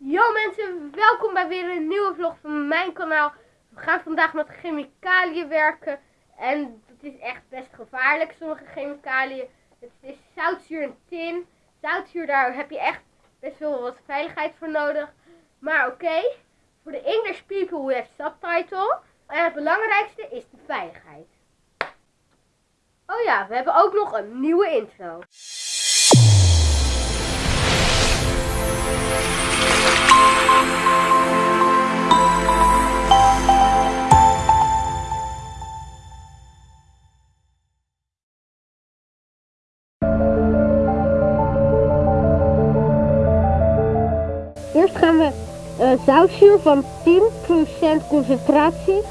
Yo mensen, welkom bij weer een nieuwe vlog van mijn kanaal. We gaan vandaag met chemicaliën werken. En het is echt best gevaarlijk, sommige chemicaliën. Het is zoutzuur en tin. Zoutzuur, daar heb je echt best wel wat veiligheid voor nodig. Maar oké, voor de English people we have subtitle. En het belangrijkste is de veiligheid. Oh ja, we hebben ook nog een nieuwe intro. Eerst gaan we uh, zoutzuur van 10% concentratie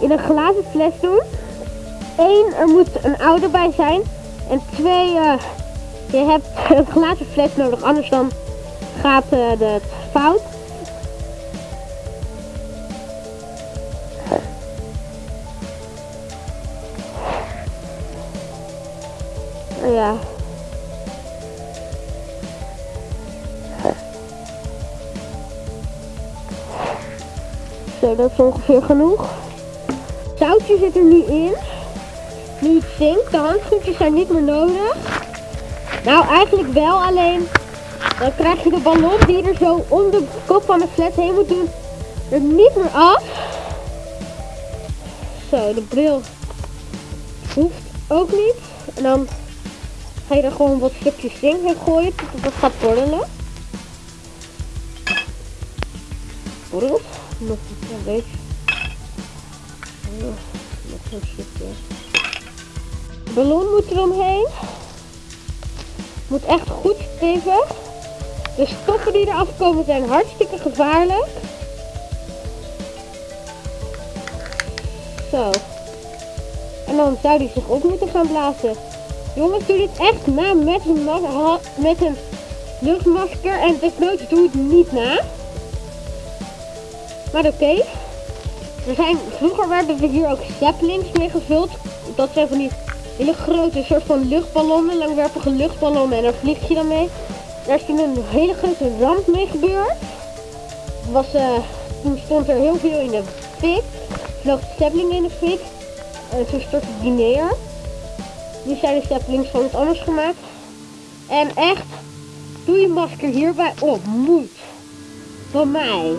in een glazen fles doen. Eén, er moet een ouder bij zijn. En twee, uh, je hebt een glazen fles nodig, anders dan gaat het fout. Oh ja. Zo, dat is ongeveer genoeg. Zoutje zit er nu in. Nu het zinkt, de handschoentjes zijn niet meer nodig. Nou, eigenlijk wel, alleen dan krijg je de ballon die er zo om de kop van de fles heen moet doen, er niet meer af. Zo, de bril hoeft ook niet. En dan ga je er gewoon wat stukjes zink in gooien tot het gaat borrelen. Borrelt. Nog een beetje. Nog een stukje. De ballon moet er omheen. Moet echt goed stevig. De stoffen die eraf komen zijn hartstikke gevaarlijk. Zo. En dan zou die zich ook moeten gaan blazen. Jongens, doe dit echt na met een, met een luchtmasker. En desnoods doe het niet na. Maar oké. Er zijn, vroeger werden we hier ook zeppelins mee gevuld. Dat zijn van die hele grote soort van luchtballonnen, langwerpige luchtballonnen. En daar vlieg je dan mee. Daar is toen een hele grote ramp mee gebeurd. Was, uh, toen stond er heel veel in de fik. Vloog de in de fik. En toen stortte die neer. Nu zijn de Zeppelins van iets anders gemaakt. En echt, doe je masker hierbij op. Moet. Van mij.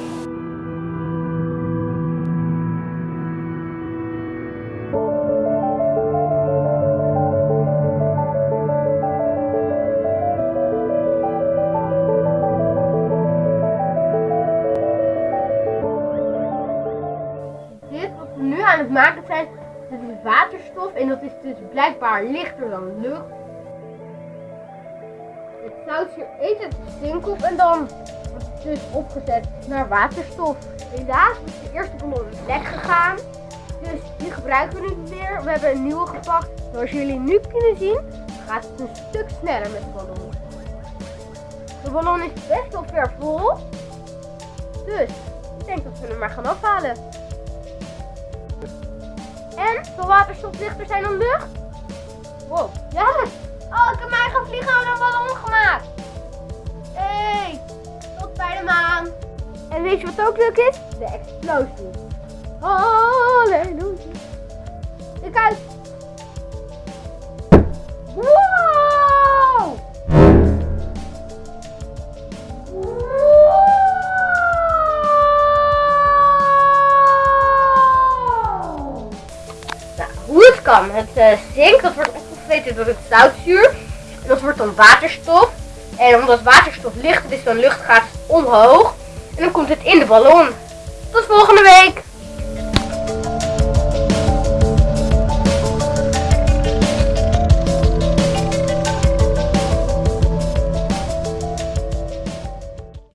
Maken zijn, dat is waterstof en dat is dus blijkbaar lichter dan lucht. Het zoutzuur eet het zink op en dan wordt het dus opgezet naar waterstof. Helaas is de eerste ballon lek gegaan, dus die gebruiken we niet meer. We hebben een nieuwe gepakt. Zoals jullie nu kunnen zien, gaat het een stuk sneller met de ballon. De ballon is best wel ver vol, dus ik denk dat we hem maar gaan afhalen. En zal waterstof lichter zijn dan lucht? Wow. Ja. Oh, ik heb mijn eigen vliegen een ballon gemaakt. Hey, tot bij de maan. En weet je wat ook leuk is? De explosie. Halleluja. Kijk uit. Wow. Het uh, zink, dat wordt opgevreten door het zoutzuur. En dat wordt dan waterstof. En omdat waterstof lichter is dan lucht gaat omhoog. En dan komt het in de ballon. Tot volgende week!